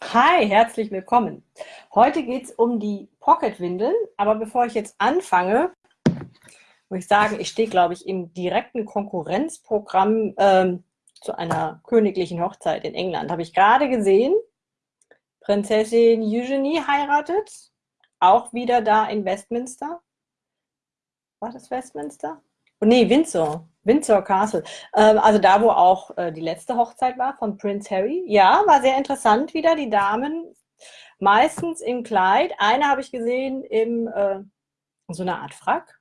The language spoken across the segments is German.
Hi, herzlich willkommen. Heute geht es um die Pocket-Windeln, aber bevor ich jetzt anfange, muss ich sagen, ich stehe, glaube ich, im direkten Konkurrenzprogramm ähm, zu einer königlichen Hochzeit in England. Habe ich gerade gesehen, Prinzessin Eugenie heiratet, auch wieder da in Westminster. War das Westminster? Oh, nee, Windsor. Windsor Castle. Ähm, also da, wo auch äh, die letzte Hochzeit war von Prince Harry. Ja, war sehr interessant wieder. Die Damen meistens im Kleid. Eine habe ich gesehen im äh, so einer Art Frack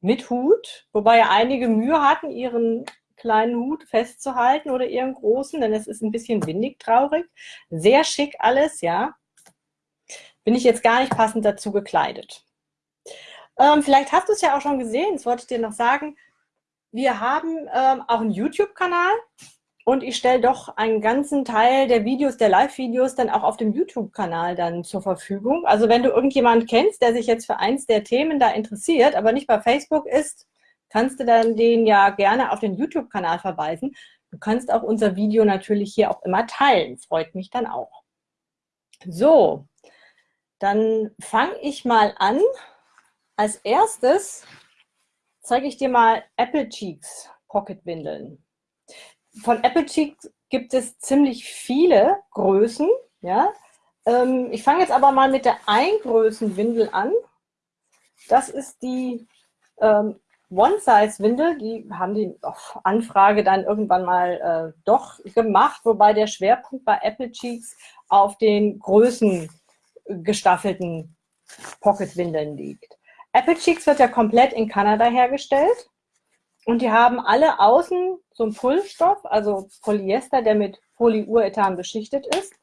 mit Hut, wobei einige Mühe hatten, ihren kleinen Hut festzuhalten oder ihren großen, denn es ist ein bisschen windig traurig. Sehr schick alles, ja. Bin ich jetzt gar nicht passend dazu gekleidet. Ähm, vielleicht hast du es ja auch schon gesehen, das wollte ich dir noch sagen. Wir haben ähm, auch einen YouTube-Kanal und ich stelle doch einen ganzen Teil der Videos, der Live-Videos dann auch auf dem YouTube-Kanal dann zur Verfügung. Also wenn du irgendjemanden kennst, der sich jetzt für eins der Themen da interessiert, aber nicht bei Facebook ist, kannst du dann den ja gerne auf den YouTube-Kanal verweisen. Du kannst auch unser Video natürlich hier auch immer teilen. Freut mich dann auch. So, dann fange ich mal an als erstes zeige ich dir mal Apple Cheeks Pocket Windeln. Von Apple Cheeks gibt es ziemlich viele Größen. Ja? Ähm, ich fange jetzt aber mal mit der Eingrößenwindel an. Das ist die ähm, One-Size-Windel. Die haben die auf Anfrage dann irgendwann mal äh, doch gemacht, wobei der Schwerpunkt bei Apple Cheeks auf den Größen gestaffelten Pocket-Windeln liegt. Apple Cheeks wird ja komplett in Kanada hergestellt und die haben alle außen so einen Pullstoff, also Polyester, der mit Polyurethan beschichtet ist.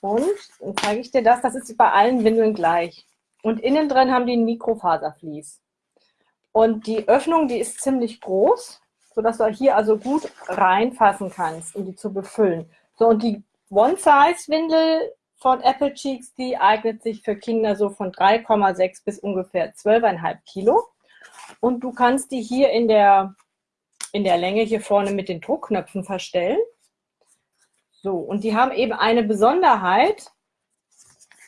Und dann zeige ich dir das, das ist bei allen Windeln gleich. Und innen drin haben die ein Mikrofaservlies. Und die Öffnung, die ist ziemlich groß, sodass du hier also gut reinfassen kannst, um die zu befüllen. So, und die One-Size-Windel von Apple Cheeks, die eignet sich für Kinder so von 3,6 bis ungefähr 12,5 Kilo. Und du kannst die hier in der, in der Länge hier vorne mit den Druckknöpfen verstellen. So, und die haben eben eine Besonderheit.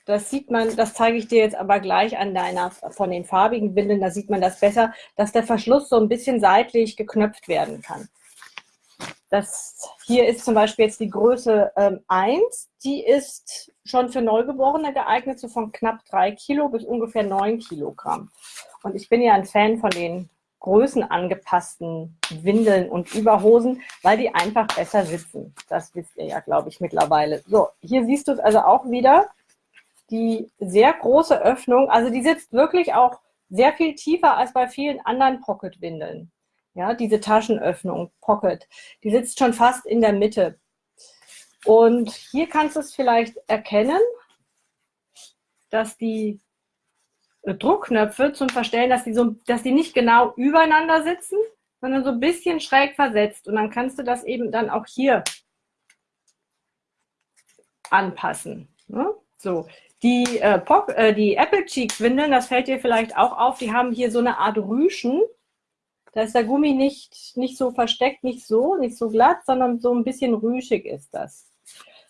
Das sieht man, das zeige ich dir jetzt aber gleich an deiner, von den farbigen Windeln, da sieht man das besser, dass der Verschluss so ein bisschen seitlich geknöpft werden kann. Das hier ist zum Beispiel jetzt die Größe ähm, 1. Die ist schon für Neugeborene geeignet, so von knapp 3 Kilo bis ungefähr 9 Kilogramm. Und ich bin ja ein Fan von den größenangepassten Windeln und Überhosen, weil die einfach besser sitzen. Das wisst ihr ja, glaube ich, mittlerweile. So, hier siehst du es also auch wieder, die sehr große Öffnung. Also die sitzt wirklich auch sehr viel tiefer als bei vielen anderen Pocket-Windeln. Ja, diese Taschenöffnung, Pocket, die sitzt schon fast in der Mitte. Und hier kannst du es vielleicht erkennen, dass die Druckknöpfe zum Verstellen, dass die, so, dass die nicht genau übereinander sitzen, sondern so ein bisschen schräg versetzt. Und dann kannst du das eben dann auch hier anpassen. Ne? So, die, äh, äh, die Apple Cheeks Windeln, das fällt dir vielleicht auch auf, die haben hier so eine Art Rüschen. Da ist der Gummi nicht, nicht so versteckt, nicht so, nicht so glatt, sondern so ein bisschen rüschig ist das.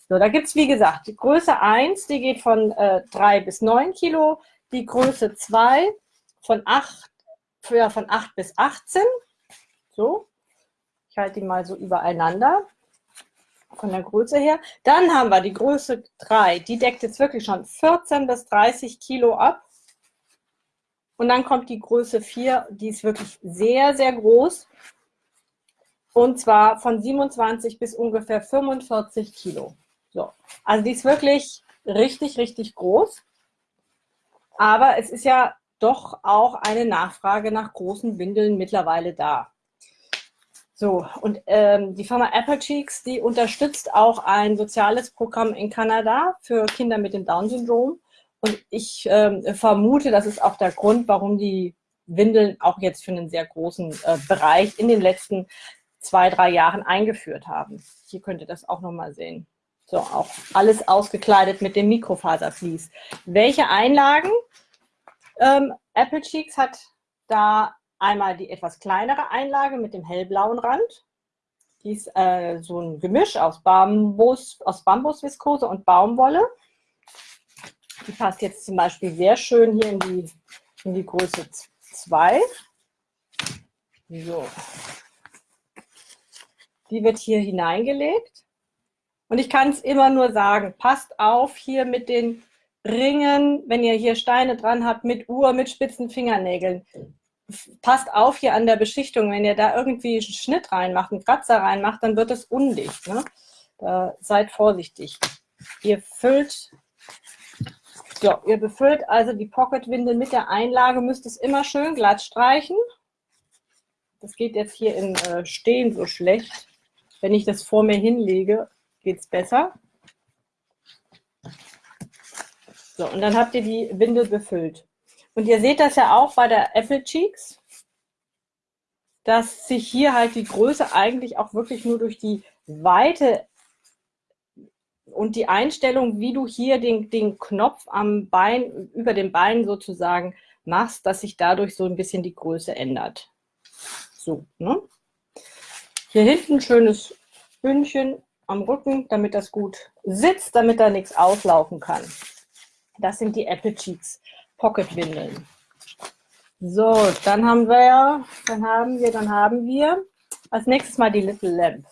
So, da gibt es, wie gesagt, die Größe 1, die geht von äh, 3 bis 9 Kilo, die Größe 2 von 8, ja, von 8 bis 18. So, ich halte die mal so übereinander von der Größe her. Dann haben wir die Größe 3, die deckt jetzt wirklich schon 14 bis 30 Kilo ab. Und dann kommt die Größe 4, die ist wirklich sehr, sehr groß. Und zwar von 27 bis ungefähr 45 Kilo. So. Also die ist wirklich richtig, richtig groß. Aber es ist ja doch auch eine Nachfrage nach großen Windeln mittlerweile da. So, und ähm, die Firma Apple Cheeks, die unterstützt auch ein soziales Programm in Kanada für Kinder mit dem Down-Syndrom. Und ich ähm, vermute, das ist auch der Grund, warum die Windeln auch jetzt für einen sehr großen äh, Bereich in den letzten zwei, drei Jahren eingeführt haben. Hier könnt ihr das auch nochmal sehen. So, auch alles ausgekleidet mit dem Mikrofaservlies. Welche Einlagen? Ähm, Apple Cheeks hat da einmal die etwas kleinere Einlage mit dem hellblauen Rand. Die ist äh, so ein Gemisch aus Bambus, aus Bambusviskose und Baumwolle. Die passt jetzt zum Beispiel sehr schön hier in die, in die Größe 2. So. Die wird hier hineingelegt. Und ich kann es immer nur sagen, passt auf hier mit den Ringen, wenn ihr hier Steine dran habt, mit Uhr, mit spitzen Fingernägeln. Passt auf hier an der Beschichtung, wenn ihr da irgendwie einen Schnitt reinmacht, einen Kratzer reinmacht, dann wird es undicht. Ne? Da seid vorsichtig. Ihr füllt, so, ihr befüllt also die Pocketwindel mit der Einlage, müsst es immer schön glatt streichen. Das geht jetzt hier im äh, Stehen so schlecht. Wenn ich das vor mir hinlege, geht es besser. So, und dann habt ihr die Windel befüllt. Und ihr seht das ja auch bei der Apple Cheeks, dass sich hier halt die Größe eigentlich auch wirklich nur durch die Weite und die Einstellung, wie du hier den, den Knopf am Bein, über dem Bein sozusagen machst, dass sich dadurch so ein bisschen die Größe ändert. So, ne? Hier hinten schönes Bündchen am Rücken, damit das gut sitzt, damit da nichts auslaufen kann. Das sind die Apple Cheeks Pocket Windeln. So, dann haben wir, dann haben wir, dann haben wir als nächstes mal die Little Lamp.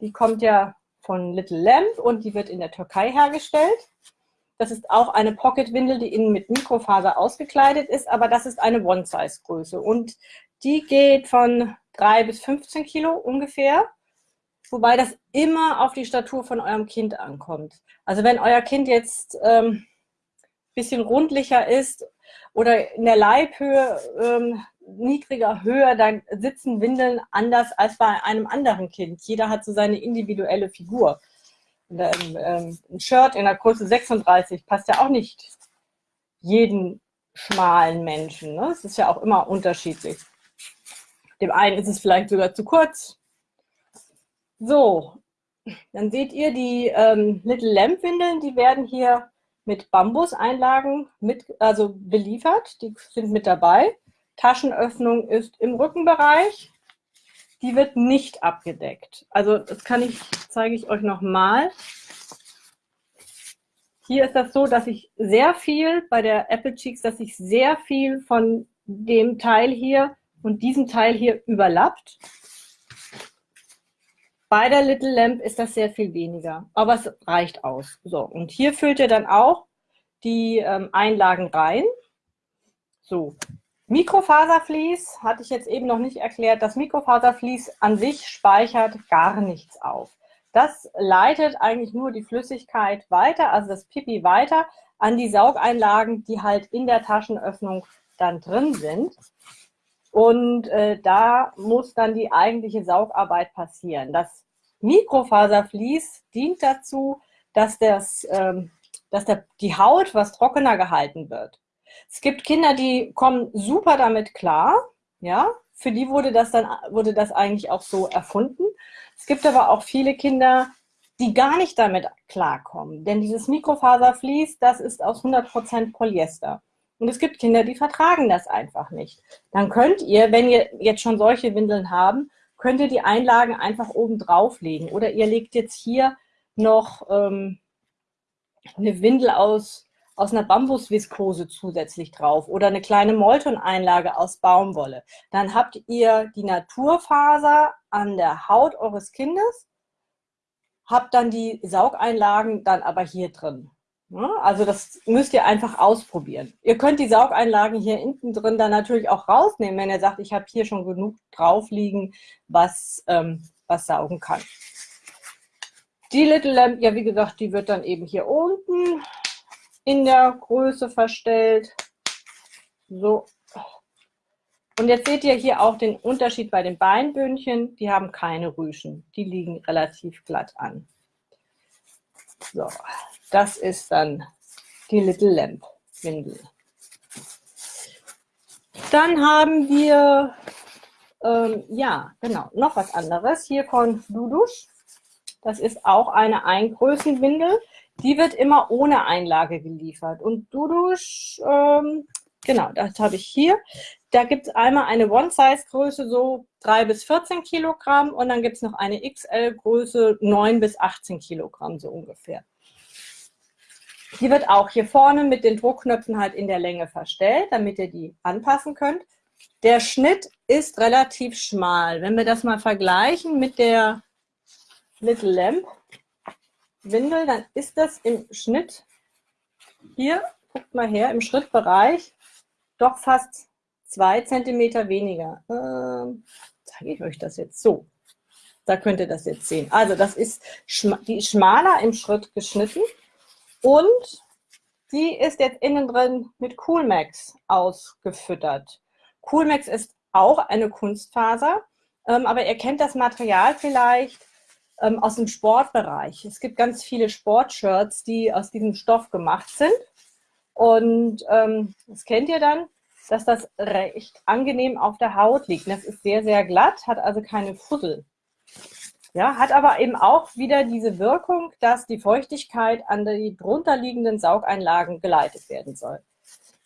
Die kommt ja von Little Lamp und die wird in der Türkei hergestellt. Das ist auch eine Pocket-Windel, die innen mit Mikrofaser ausgekleidet ist, aber das ist eine One-Size-Größe. Und die geht von 3 bis 15 Kilo ungefähr, wobei das immer auf die Statur von eurem Kind ankommt. Also wenn euer Kind jetzt ähm, bisschen rundlicher ist oder in der Leibhöhe ähm, niedriger, höher, dann sitzen Windeln anders als bei einem anderen Kind. Jeder hat so seine individuelle Figur. Und, ähm, ein Shirt in der Größe 36 passt ja auch nicht jeden schmalen Menschen. Ne? Es ist ja auch immer unterschiedlich. Dem einen ist es vielleicht sogar zu kurz. So, dann seht ihr die ähm, Little Lamp Windeln, die werden hier mit Bambuseinlagen mit, also beliefert. Die sind mit dabei. Taschenöffnung ist im Rückenbereich. Die wird nicht abgedeckt. Also das kann ich, zeige ich euch nochmal. Hier ist das so, dass ich sehr viel bei der Apple Cheeks, dass ich sehr viel von dem Teil hier und diesem Teil hier überlappt. Bei der Little Lamp ist das sehr viel weniger, aber es reicht aus. So, und hier füllt ihr dann auch die ähm, Einlagen rein. So, Mikrofaservlies hatte ich jetzt eben noch nicht erklärt. Das Mikrofaservlies an sich speichert gar nichts auf. Das leitet eigentlich nur die Flüssigkeit weiter, also das Pipi weiter, an die Saugeinlagen, die halt in der Taschenöffnung dann drin sind. Und äh, da muss dann die eigentliche Saugarbeit passieren. Das Mikrofaservlies dient dazu, dass, das, ähm, dass der, die Haut was trockener gehalten wird. Es gibt Kinder, die kommen super damit klar, ja, für die wurde das dann wurde das eigentlich auch so erfunden. Es gibt aber auch viele Kinder, die gar nicht damit klarkommen, denn dieses Mikrofaservlies, das ist aus 100% Polyester. Und es gibt Kinder, die vertragen das einfach nicht. Dann könnt ihr, wenn ihr jetzt schon solche Windeln haben, könnt ihr die Einlagen einfach oben drauflegen. Oder ihr legt jetzt hier noch ähm, eine Windel aus, aus einer Bambusviskose zusätzlich drauf oder eine kleine Molton-Einlage aus Baumwolle. Dann habt ihr die Naturfaser an der Haut eures Kindes, habt dann die Saugeinlagen dann aber hier drin. Also das müsst ihr einfach ausprobieren. Ihr könnt die Saugeinlagen hier hinten drin dann natürlich auch rausnehmen, wenn ihr sagt, ich habe hier schon genug drauf liegen, was, ähm, was saugen kann. Die Little Lamp, ja wie gesagt, die wird dann eben hier unten in der Größe verstellt. So. Und jetzt seht ihr hier auch den Unterschied bei den Beinbündchen. Die haben keine Rüschen. Die liegen relativ glatt an. So, das ist dann die Little Lamp Windel. Dann haben wir, ähm, ja, genau, noch was anderes hier von Dudusch. Das ist auch eine Eingrößenwindel. Die wird immer ohne Einlage geliefert. Und Dudusch, ähm, genau, das habe ich hier. da gibt es einmal eine One-Size-Größe, so 3 bis 14 Kilogramm und dann gibt es noch eine XL-Größe, 9 bis 18 Kilogramm so ungefähr. Die wird auch hier vorne mit den Druckknöpfen halt in der Länge verstellt, damit ihr die anpassen könnt. Der Schnitt ist relativ schmal. Wenn wir das mal vergleichen mit der Little Lamp Windel, dann ist das im Schnitt hier, guckt mal her, im Schrittbereich doch fast zwei Zentimeter weniger. Ähm, zeige ich euch das jetzt so. Da könnt ihr das jetzt sehen. Also das ist die schmaler im Schritt geschnitten und die ist jetzt innen drin mit Coolmax ausgefüttert. Coolmax ist auch eine Kunstfaser, ähm, aber ihr kennt das Material vielleicht ähm, aus dem Sportbereich. Es gibt ganz viele Sportshirts, die aus diesem Stoff gemacht sind. Und ähm, das kennt ihr dann dass das recht angenehm auf der Haut liegt. Das ist sehr, sehr glatt, hat also keine Fussel. Ja, hat aber eben auch wieder diese Wirkung, dass die Feuchtigkeit an die drunterliegenden Saugeinlagen geleitet werden soll.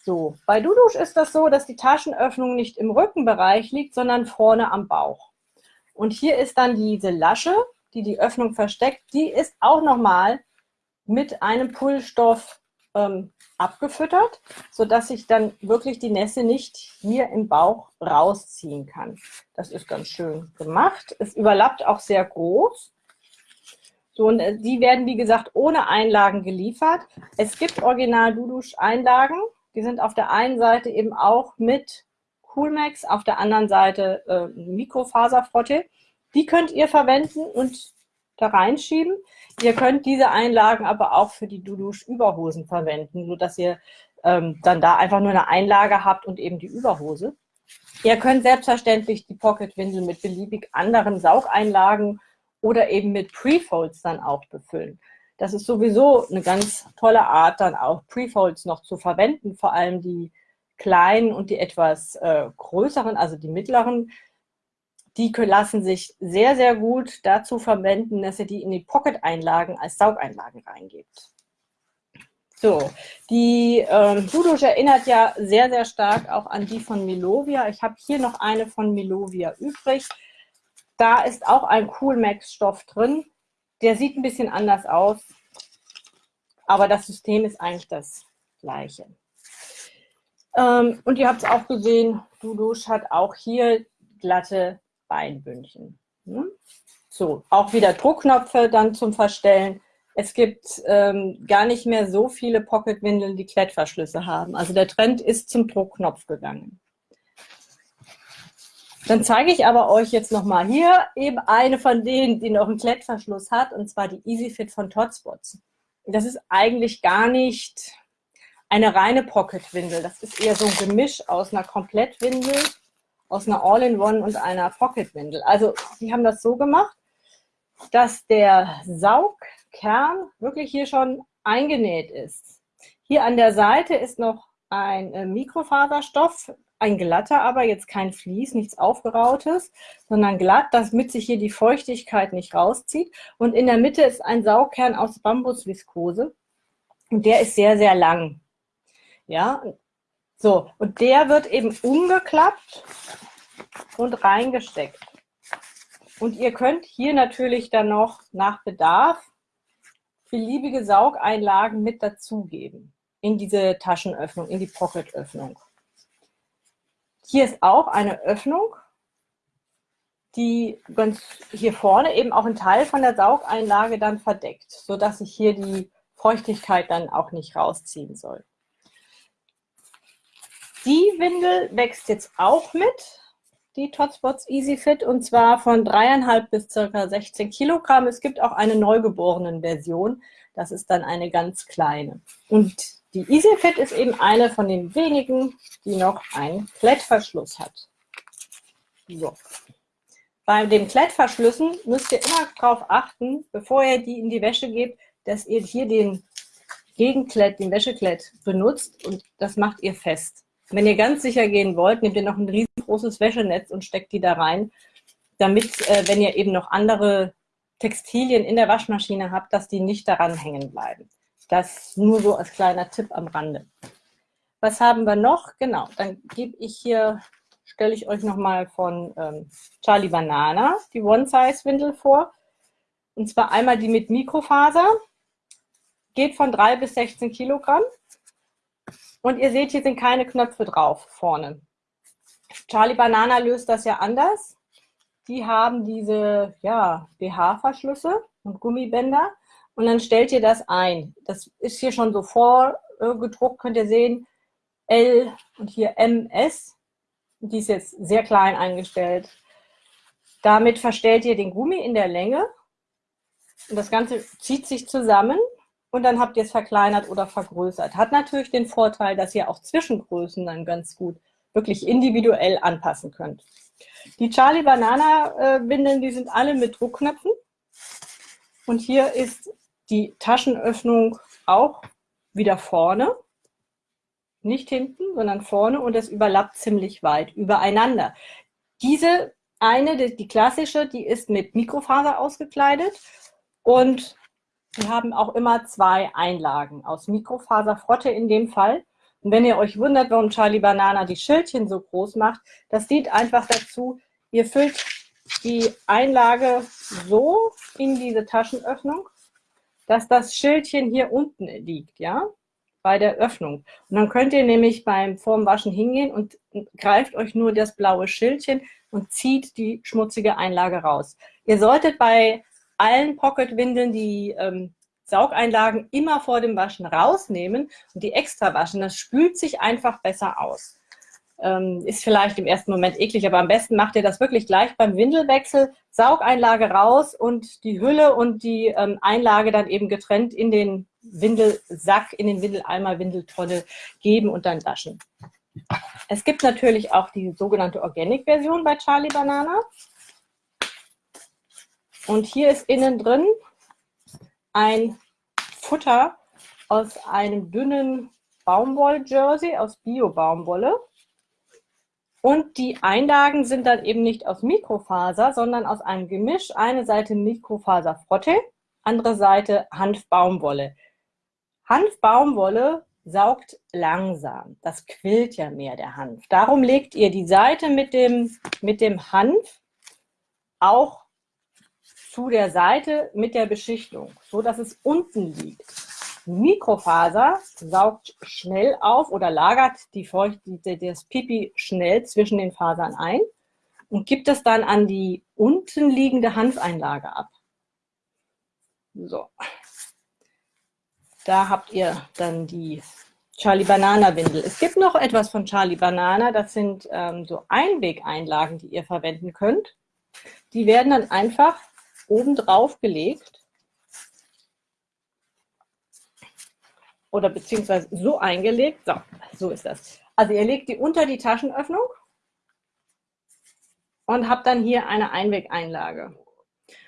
So, bei Dudusch ist das so, dass die Taschenöffnung nicht im Rückenbereich liegt, sondern vorne am Bauch. Und hier ist dann diese Lasche, die die Öffnung versteckt, die ist auch nochmal mit einem Pullstoff ähm, abgefüttert, sodass ich dann wirklich die Nässe nicht hier im Bauch rausziehen kann. Das ist ganz schön gemacht. Es überlappt auch sehr groß. So, und äh, die werden, wie gesagt, ohne Einlagen geliefert. Es gibt original Dudusch-Einlagen. Die sind auf der einen Seite eben auch mit Coolmax, auf der anderen Seite äh, Mikrofaserfrotte. Die könnt ihr verwenden und da reinschieben. Ihr könnt diese Einlagen aber auch für die Dudusch-Überhosen verwenden, sodass ihr ähm, dann da einfach nur eine Einlage habt und eben die Überhose. Ihr könnt selbstverständlich die Pocket-Windel mit beliebig anderen Saugeinlagen oder eben mit Prefolds dann auch befüllen. Das ist sowieso eine ganz tolle Art, dann auch Prefolds noch zu verwenden, vor allem die kleinen und die etwas äh, größeren, also die mittleren, die lassen sich sehr, sehr gut dazu verwenden, dass ihr die in die Pocket-Einlagen als Saugeinlagen reingebt. So, die ähm, Dudusch erinnert ja sehr, sehr stark auch an die von Melovia. Ich habe hier noch eine von Melovia übrig. Da ist auch ein Coolmax-Stoff drin. Der sieht ein bisschen anders aus, aber das System ist eigentlich das gleiche. Ähm, und ihr habt es auch gesehen, Dudusch hat auch hier glatte Beinbündchen. Hm? So, auch wieder Druckknöpfe dann zum Verstellen. Es gibt ähm, gar nicht mehr so viele Pocketwindeln, die Klettverschlüsse haben. Also der Trend ist zum Druckknopf gegangen. Dann zeige ich aber euch jetzt nochmal hier eben eine von denen, die noch einen Klettverschluss hat, und zwar die EasyFit von Totspots. Das ist eigentlich gar nicht eine reine Pocketwindel. Das ist eher so ein Gemisch aus einer Komplettwindel aus einer All-in-One und einer Pocket-Windel. Also sie haben das so gemacht, dass der Saugkern wirklich hier schon eingenäht ist. Hier an der Seite ist noch ein äh, Mikrofaserstoff, ein glatter, aber jetzt kein Vlies, nichts aufgerautes, sondern glatt, damit sich hier die Feuchtigkeit nicht rauszieht. Und in der Mitte ist ein Saugkern aus Bambusviskose und der ist sehr, sehr lang. Ja, so, und der wird eben umgeklappt und reingesteckt. Und ihr könnt hier natürlich dann noch nach Bedarf beliebige Saugeinlagen mit dazugeben in diese Taschenöffnung, in die Pocketöffnung. Hier ist auch eine Öffnung, die ganz hier vorne eben auch einen Teil von der Saugeinlage dann verdeckt, sodass sich hier die Feuchtigkeit dann auch nicht rausziehen soll. Die Windel wächst jetzt auch mit, die Totspots Easy Fit, und zwar von dreieinhalb bis circa 16 Kilogramm. Es gibt auch eine neugeborenen Version, das ist dann eine ganz kleine. Und die Easy Fit ist eben eine von den wenigen, die noch einen Klettverschluss hat. So. Bei den Klettverschlüssen müsst ihr immer darauf achten, bevor ihr die in die Wäsche gebt, dass ihr hier den Gegenklett, den Wäscheklett benutzt und das macht ihr fest. Wenn ihr ganz sicher gehen wollt, nehmt ihr noch ein riesengroßes Wäschenetz und steckt die da rein, damit, äh, wenn ihr eben noch andere Textilien in der Waschmaschine habt, dass die nicht daran hängen bleiben. Das nur so als kleiner Tipp am Rande. Was haben wir noch? Genau, dann gebe ich hier, stelle ich euch nochmal von ähm, Charlie Banana die One-Size-Windel vor. Und zwar einmal die mit Mikrofaser. Geht von 3 bis 16 Kilogramm. Und ihr seht, hier sind keine Knöpfe drauf vorne. Charlie Banana löst das ja anders. Die haben diese ja, BH-Verschlüsse und Gummibänder. Und dann stellt ihr das ein. Das ist hier schon so vorgedruckt, könnt ihr sehen. L und hier MS. Die ist jetzt sehr klein eingestellt. Damit verstellt ihr den Gummi in der Länge. Und das Ganze zieht sich zusammen und dann habt ihr es verkleinert oder vergrößert. Hat natürlich den Vorteil, dass ihr auch Zwischengrößen dann ganz gut wirklich individuell anpassen könnt. Die Charlie Banana Windeln, die sind alle mit Druckknöpfen. Und hier ist die Taschenöffnung auch wieder vorne. Nicht hinten, sondern vorne und es überlappt ziemlich weit übereinander. Diese eine, die, die klassische, die ist mit Mikrofaser ausgekleidet und wir haben auch immer zwei Einlagen aus Mikrofaserfrotte in dem Fall. Und wenn ihr euch wundert, warum Charlie Banana die Schildchen so groß macht, das dient einfach dazu, ihr füllt die Einlage so in diese Taschenöffnung, dass das Schildchen hier unten liegt, ja, bei der Öffnung. Und dann könnt ihr nämlich beim Formwaschen hingehen und greift euch nur das blaue Schildchen und zieht die schmutzige Einlage raus. Ihr solltet bei allen Pocket-Windeln die ähm, Saugeinlagen immer vor dem Waschen rausnehmen und die extra waschen. Das spült sich einfach besser aus. Ähm, ist vielleicht im ersten Moment eklig, aber am besten macht ihr das wirklich gleich beim Windelwechsel. Saugeinlage raus und die Hülle und die ähm, Einlage dann eben getrennt in den Windelsack, in den Windeleimer, Windeltonne geben und dann waschen. Es gibt natürlich auch die sogenannte Organic-Version bei Charlie Banana. Und hier ist innen drin ein Futter aus einem dünnen Baumwoll-Jersey, aus Bio-Baumwolle. Und die Einlagen sind dann eben nicht aus Mikrofaser, sondern aus einem Gemisch. Eine Seite Mikrofaser-Frotte, andere Seite Hanfbaumwolle. Hanfbaumwolle saugt langsam. Das quillt ja mehr, der Hanf. Darum legt ihr die Seite mit dem, mit dem Hanf auch zu der Seite mit der Beschichtung, so dass es unten liegt. Mikrofaser saugt schnell auf oder lagert die Feucht, das Pipi schnell zwischen den Fasern ein und gibt es dann an die unten liegende Hanfeinlage ab. So. Da habt ihr dann die Charlie Banana Windel. Es gibt noch etwas von Charlie Banana, das sind ähm, so Einwegeinlagen, die ihr verwenden könnt. Die werden dann einfach oben drauf gelegt oder beziehungsweise so eingelegt. So, so ist das. Also ihr legt die unter die Taschenöffnung und habt dann hier eine Einwegeinlage.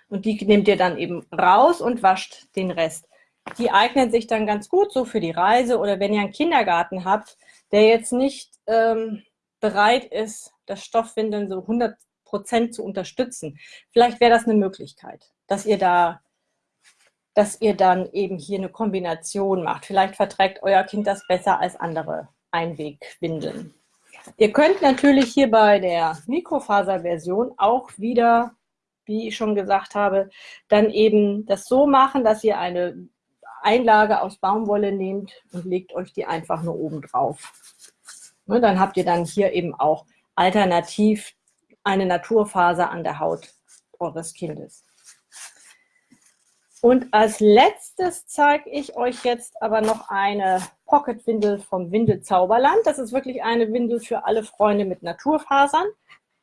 Und die nehmt ihr dann eben raus und wascht den Rest. Die eignen sich dann ganz gut so für die Reise oder wenn ihr einen Kindergarten habt, der jetzt nicht ähm, bereit ist, das Stoffwindeln so 100 Prozent zu unterstützen. Vielleicht wäre das eine Möglichkeit, dass ihr da, dass ihr dann eben hier eine Kombination macht. Vielleicht verträgt euer Kind das besser als andere Einwegwindeln. Ihr könnt natürlich hier bei der Mikrofaserversion auch wieder, wie ich schon gesagt habe, dann eben das so machen, dass ihr eine Einlage aus Baumwolle nehmt und legt euch die einfach nur oben drauf. Ne, dann habt ihr dann hier eben auch alternativ eine Naturfaser an der Haut eures Kindes. Und als letztes zeige ich euch jetzt aber noch eine Pocket-Windel vom Windelzauberland. Das ist wirklich eine Windel für alle Freunde mit Naturfasern.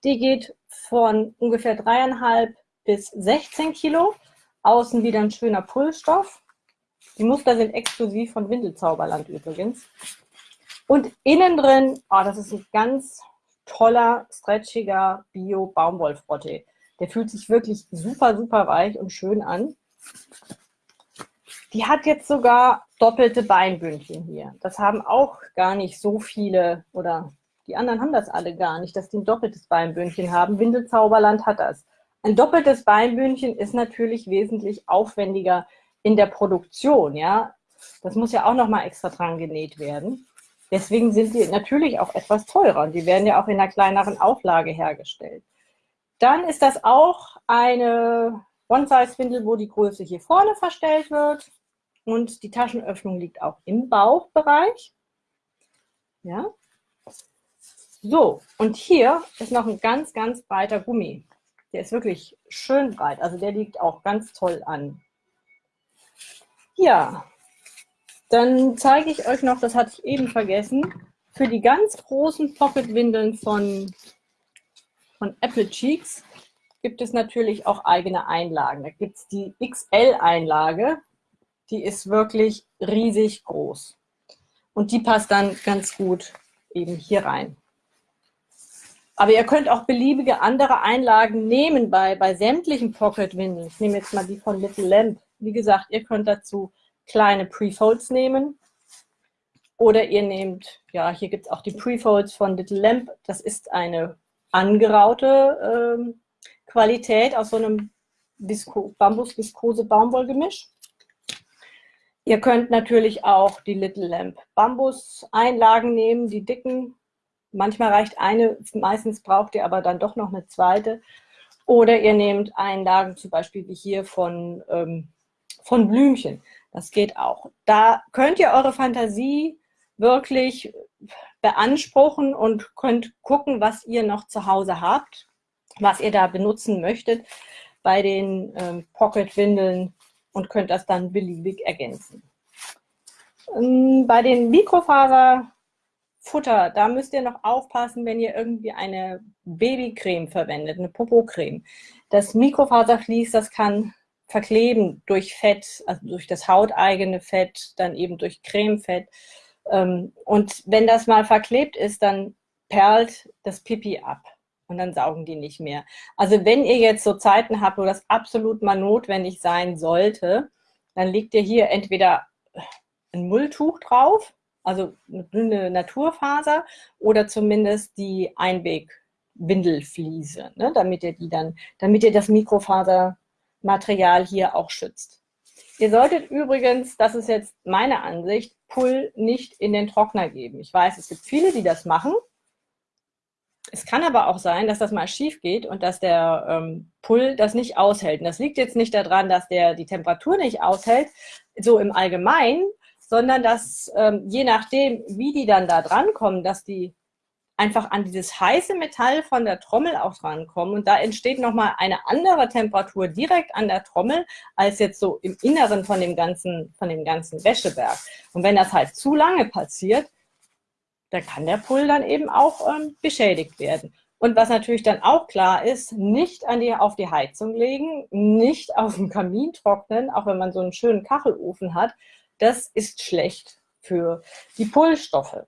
Die geht von ungefähr dreieinhalb bis 16 Kilo. Außen wieder ein schöner Pullstoff. Die Muster sind exklusiv von Windelzauberland übrigens. Und innen drin, oh, das ist ein ganz toller, stretchiger Bio-Baumwollfrottee. Der fühlt sich wirklich super, super weich und schön an. Die hat jetzt sogar doppelte Beinbündchen hier. Das haben auch gar nicht so viele, oder die anderen haben das alle gar nicht, dass die ein doppeltes Beinbündchen haben. Windelzauberland hat das. Ein doppeltes Beinbündchen ist natürlich wesentlich aufwendiger in der Produktion, ja. Das muss ja auch nochmal extra dran genäht werden. Deswegen sind die natürlich auch etwas teurer. Die werden ja auch in einer kleineren Auflage hergestellt. Dann ist das auch eine One-Size-Windel, wo die Größe hier vorne verstellt wird. Und die Taschenöffnung liegt auch im Bauchbereich. Ja. So, und hier ist noch ein ganz, ganz breiter Gummi. Der ist wirklich schön breit. Also der liegt auch ganz toll an. Ja, dann zeige ich euch noch, das hatte ich eben vergessen, für die ganz großen Pocket-Windeln von, von Apple Cheeks gibt es natürlich auch eigene Einlagen. Da gibt es die XL-Einlage, die ist wirklich riesig groß. Und die passt dann ganz gut eben hier rein. Aber ihr könnt auch beliebige andere Einlagen nehmen bei, bei sämtlichen Pocket-Windeln. Ich nehme jetzt mal die von Little Lamp. Wie gesagt, ihr könnt dazu kleine Prefolds nehmen. Oder ihr nehmt, ja, hier gibt es auch die Prefolds von Little Lamp. Das ist eine angeraute ähm, Qualität aus so einem Bambus-Viskose-Baumwollgemisch. Ihr könnt natürlich auch die Little Lamp Bambus-Einlagen nehmen, die dicken. Manchmal reicht eine, meistens braucht ihr aber dann doch noch eine zweite. Oder ihr nehmt Einlagen zum Beispiel wie hier von, ähm, von Blümchen. Das geht auch. Da könnt ihr eure Fantasie wirklich beanspruchen und könnt gucken, was ihr noch zu Hause habt, was ihr da benutzen möchtet bei den ähm, Pocket-Windeln und könnt das dann beliebig ergänzen. Ähm, bei den Mikrofaserfutter, da müsst ihr noch aufpassen, wenn ihr irgendwie eine Babycreme verwendet, eine Popocreme. Das Mikrofaservlies, das kann verkleben durch Fett, also durch das hauteigene Fett, dann eben durch Cremefett. Ähm, und wenn das mal verklebt ist, dann perlt das Pipi ab und dann saugen die nicht mehr. Also wenn ihr jetzt so Zeiten habt, wo das absolut mal notwendig sein sollte, dann legt ihr hier entweder ein Mulltuch drauf, also eine dünne Naturfaser oder zumindest die Einwegwindelfliese, ne, damit ihr die dann, damit ihr das Mikrofasermaterial hier auch schützt. Ihr solltet übrigens, das ist jetzt meine Ansicht, Pull nicht in den Trockner geben. Ich weiß, es gibt viele, die das machen. Es kann aber auch sein, dass das mal schief geht und dass der ähm, Pull das nicht aushält. Und das liegt jetzt nicht daran, dass der die Temperatur nicht aushält, so im Allgemeinen, sondern dass ähm, je nachdem, wie die dann da drankommen, dass die einfach an dieses heiße Metall von der Trommel auch drankommen und da entsteht nochmal eine andere Temperatur direkt an der Trommel als jetzt so im Inneren von dem ganzen, von dem ganzen Wäscheberg. Und wenn das halt zu lange passiert, da kann der Pull dann eben auch ähm, beschädigt werden. Und was natürlich dann auch klar ist, nicht an die, auf die Heizung legen, nicht auf dem Kamin trocknen, auch wenn man so einen schönen Kachelofen hat, das ist schlecht für die Pullstoffe.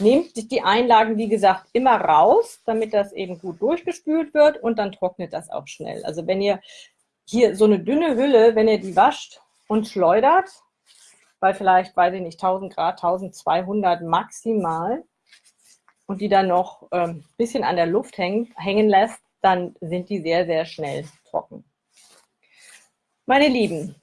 Nehmt die Einlagen, wie gesagt, immer raus, damit das eben gut durchgespült wird und dann trocknet das auch schnell. Also wenn ihr hier so eine dünne Hülle, wenn ihr die wascht und schleudert, bei vielleicht, weiß ich nicht, 1000 Grad, 1200 maximal und die dann noch ein ähm, bisschen an der Luft hängen, hängen lässt, dann sind die sehr, sehr schnell trocken. Meine Lieben,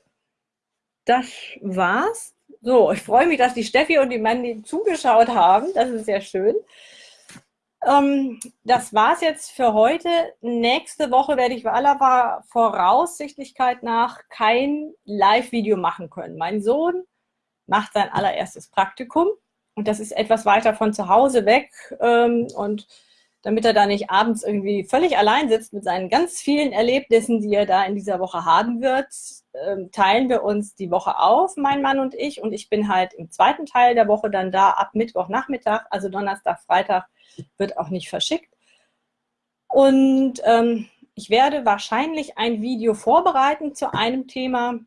das war's. So, ich freue mich, dass die Steffi und die Mandy zugeschaut haben. Das ist sehr schön. Ähm, das war's jetzt für heute. Nächste Woche werde ich aller Voraussichtlichkeit nach kein Live-Video machen können. Mein Sohn macht sein allererstes Praktikum und das ist etwas weiter von zu Hause weg ähm, und damit er da nicht abends irgendwie völlig allein sitzt mit seinen ganz vielen Erlebnissen, die er da in dieser Woche haben wird, ähm, teilen wir uns die Woche auf, mein Mann und ich. Und ich bin halt im zweiten Teil der Woche dann da ab Mittwochnachmittag, also Donnerstag, Freitag wird auch nicht verschickt. Und ähm, ich werde wahrscheinlich ein Video vorbereiten zu einem Thema,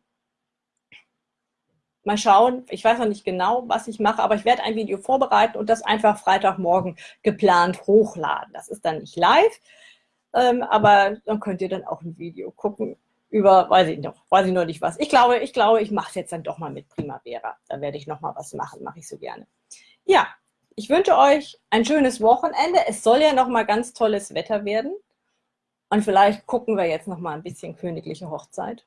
Mal schauen, ich weiß noch nicht genau, was ich mache, aber ich werde ein Video vorbereiten und das einfach Freitagmorgen geplant hochladen. Das ist dann nicht live, ähm, aber dann könnt ihr dann auch ein Video gucken über, weiß ich noch, weiß ich noch nicht was. Ich glaube, ich glaube, ich mache es jetzt dann doch mal mit Primavera. Da werde ich noch mal was machen, mache ich so gerne. Ja, ich wünsche euch ein schönes Wochenende. Es soll ja noch mal ganz tolles Wetter werden. Und vielleicht gucken wir jetzt noch mal ein bisschen königliche Hochzeit.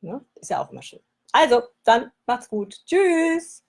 Ja, ist ja auch immer schön. Also, dann macht's gut. Tschüss.